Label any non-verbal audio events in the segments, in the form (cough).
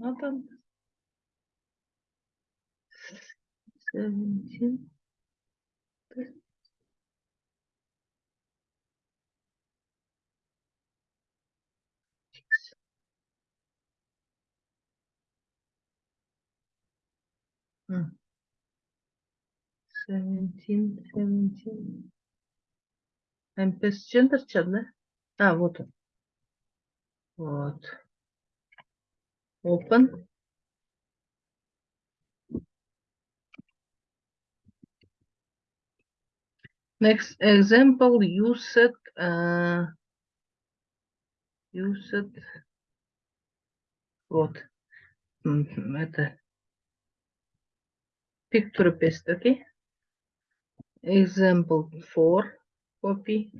Натан. Seventeen. Seventeen, seventeen. MPS Center чат, да? А, вот он. Вот. Open. Next example, use it, uh, use it. Вот. М, Это picture paste, okay? Example four, copy.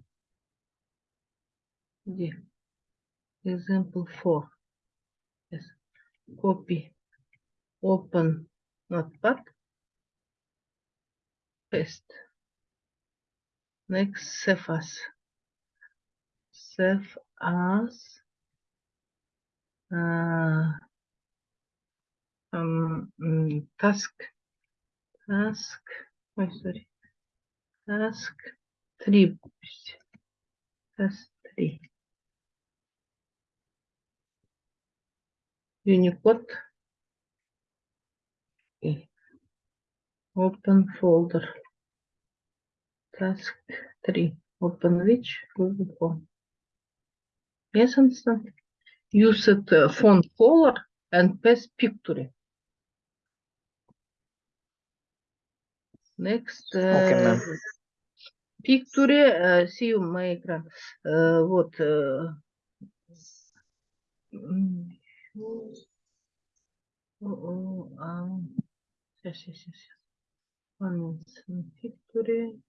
Где? Example four. copy, open. Notepad, paste. Next, save as. Save as uh, um, mm, task, task, oh, sorry, task 3, task 3. Unicode. И Open folder. Task 3. Open which? Google Form. Yes, understand? Use it uh, font color and paste picture. Next. Okay, ma'am. uh, Picture, uh, see my экран. Uh, вот. uh, м, о, о, а, Сейчас, сейчас, сейчас. Момент фикторы.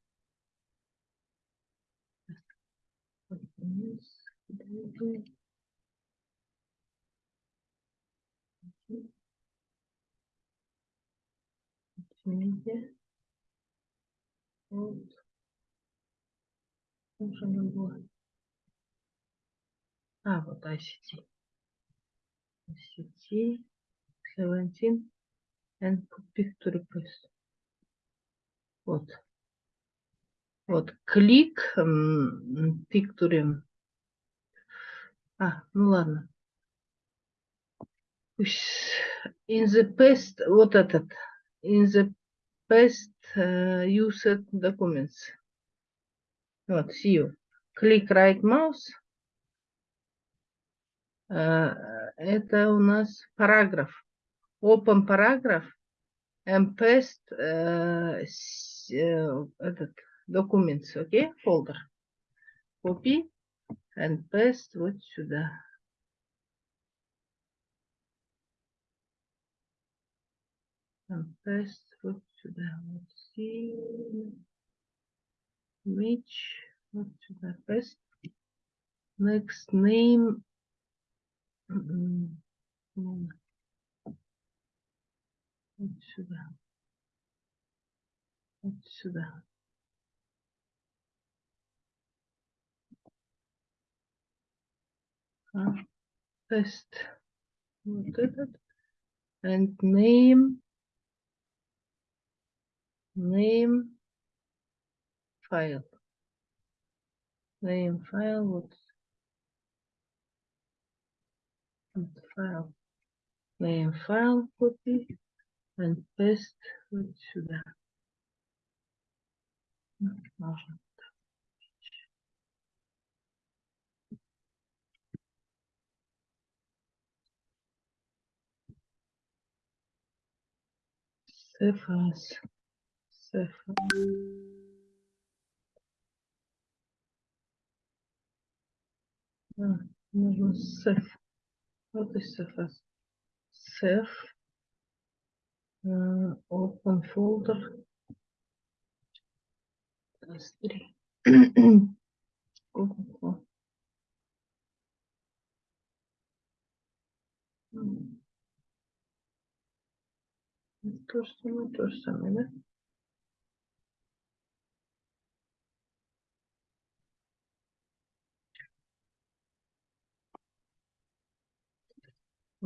Вот. Нужно было. А, вот ICT. ICT. 17. And picture paste. Вот. Вот. Клик. м, Picture. А, ну ладно. Пусть in the past, вот этот, in the past uh, used documents. Вот, see you. Click right mouse. Э, Это у нас параграф. Open параграф. Э, э, этот documents, окей, folder. Copy and paste вот сюда. And paste вот сюда. Вот which вот сюда paste. Next name. Mm-mm. Mm. It's sugar. It's and name. Name. File. Name file. What's Вот File. Name file copy. And paste вот сюда. Ну, Можно. Save as. Save А, нужно save. Вот и save э, Open folder. S3. Google То же самое, то же самое, да?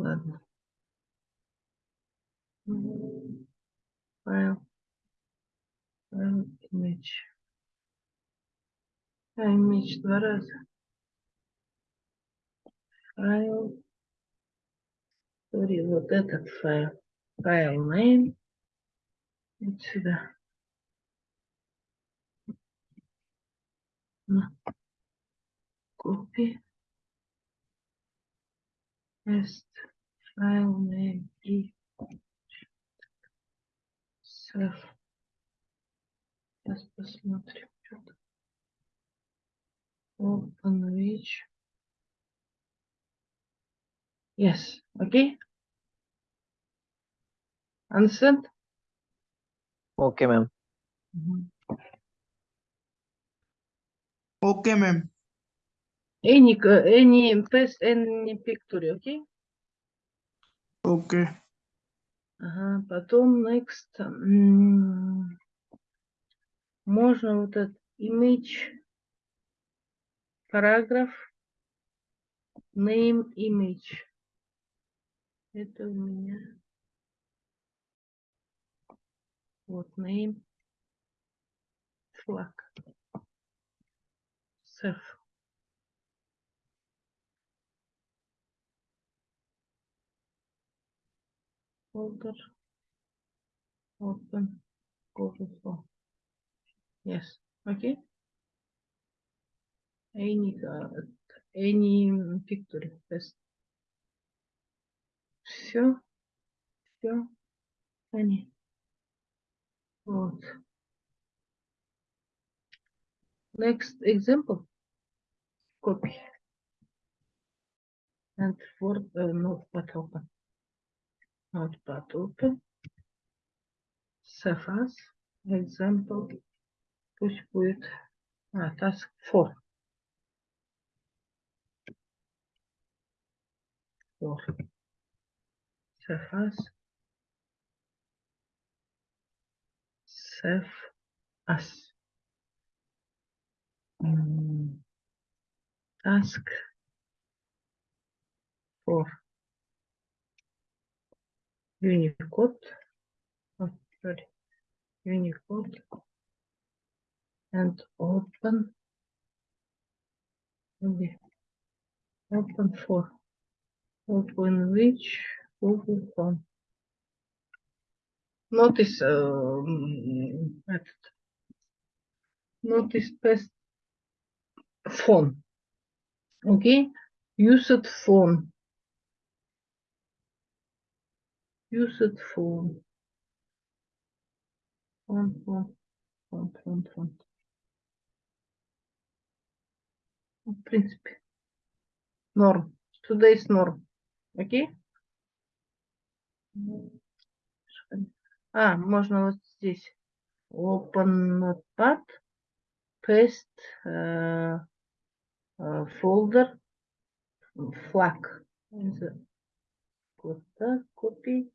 Ладно. Файл. Файл, image. А, image два раза. Файл. Sorry, вот этот файл. Файл name. Вот сюда. На. Copy. Paste. Файл name и save. Сейчас посмотрим. что-то. Open which. Yes. Okay. Understand? Okay, ma'am. Mhm. Okay, ma'am. Any, uh, any paste any picture, okay? Okay. Ага, потом next. Можно вот этот image, параграф, name image. Это у меня. Вот name. Flag. Save. Folder. Open. Google Form. Yes. Okay. Any, uh, any picture. Yes. Все. Все. Они. Вот. Next example. Copy. And for uh, notepad open. Notepad open. Save as. Example. Пусть будет. А, task 4. 4. Save as. Save as. Mm, Task 4. Unicode. Oh, sorry, Unicode and open. Okay. Open for open which Google Chrome. Notice um, uh, method. Notice best phone. Okay, use it phone used for font, font, font, font, font. В принципе, норм. Today is норм. Окей? А, можно вот здесь. Open notepad, paste, uh, uh, folder, flag. Вот так, копий.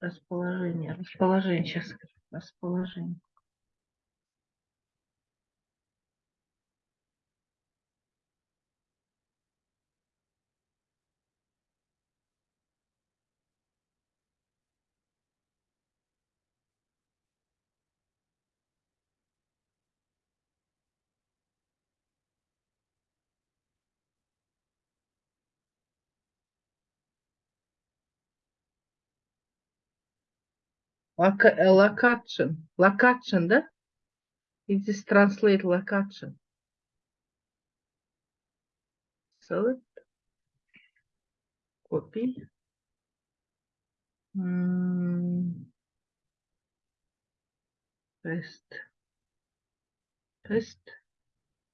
Расположение. Расположение. Сейчас. Расположение. Eh, location. Location, да? It is translate location. Select. Copy. Mm. Paste.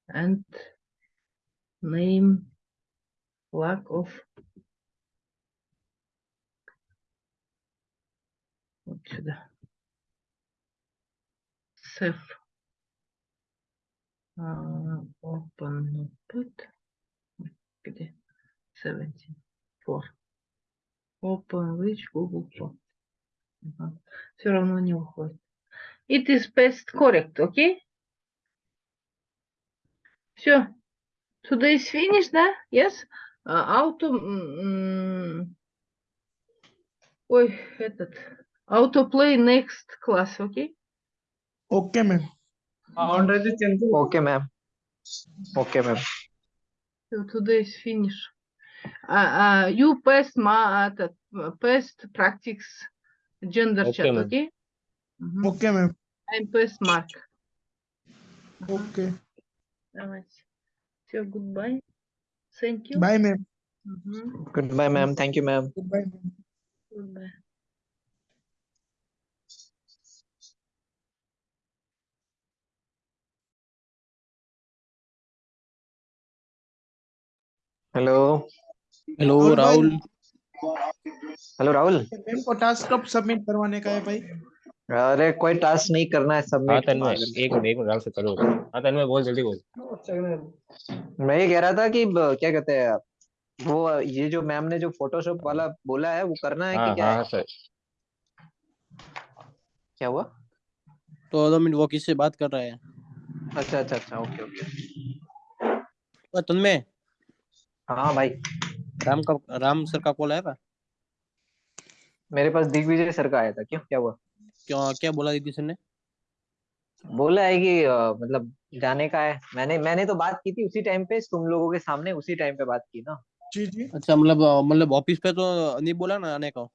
And name lack of вот сюда. Save. А, Open notepad. Где? 17. For. Open which Google Form. Все равно не уходит. It is paste correct, okay? Все. Today is finished, да? Yes? А, Auto... м, Ой, этот. autoplay next class okay? Okay ma'am. okay ma'am. Okay ma'am. So today's finish. Uh, uh you passed my uh, uh past practice gender okay, chat okay? Mm -hmm. okay ma'am. I'm past mark. Okay. Давайте So goodbye. Thank you. Bye ma'am. Mm -hmm. goodbye ma'am. Thank you ma'am. Goodbye. Hello hello Rahul भाई। Rahul hello Rahul ma'am को task कब submit करवाने का है भाई? अरे कोई task नहीं करना है हाँ सबमिट तन्मय एक मिनट एक मिनट राहुल से करो। हाँ तन्मय बोल जल्दी बोल। मैं ये कह रहा था कि ब- क्या कहते हैं वो ये जो मैम ने जो फोटोशॉप वाला बोला है वो करना है हाँ कि क्या हाँ? है हाँ सर। क्या हुआ? तो दो मिनट वो किससे बात कर रहा है? अच्छा अच्छा अच्छा ओके ओके। तन्मय हाँ भाई। राम का राम सर का कॉल आया था? मेरे पास दिग्विजय सर का आया था। क्यों? क्या हुआ? क्या क्या बोला दीदी सर ने? बोला है कि अ, मतलब जाने का है। मैंने मैंने तो बात की थी उसी टाइम पे तुम लोगों के सामने उसी टाइम पे बात की ना। जी जी। अच्छा मतलब मतलब ऑफ़िस पे तो नहीं बोला ना आने का?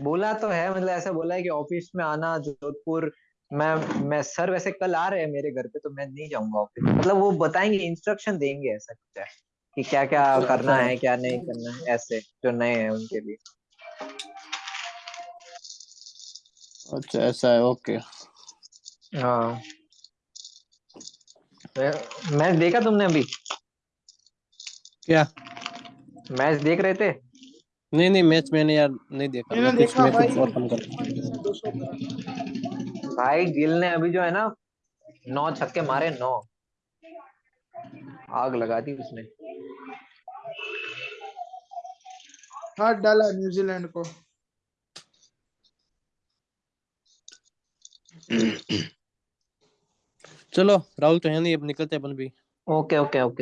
बोला तो है मतलब ऐसा बोला है कि ऑफ़िस में आना जोधपुर मैं मैं सर वैसे कल आ रहे हैं मेरे घर पे तो मैं नहीं जाऊँगा ऑफ़िस मतलब वो बताएँगे इंस्ट्रक्शन देंगे ऐसा कुछ है। कि क्या क्या (laughs) करना। है क्या नहीं (laughs) करना है ऐसे जो नए हैं उनके लिए। अच्छा ऐसा है ओके। हाँ। मैच देखा तुमने अभी? क्या? मैच देख रहे थे? नहीं नहीं मैच मैंने यार नहीं देखा। मैंने मैं कुछ देखा मैं भाई। कुछ और काम करा भाई गिल ने अभी जो है ना नौ छक्के मारे नौ। आग लगा दी उसने। हाथ डाला न्यूजीलैंड को। चलो राहुल तो है नहीं अब निकलते अपन भी। Okay okay okay.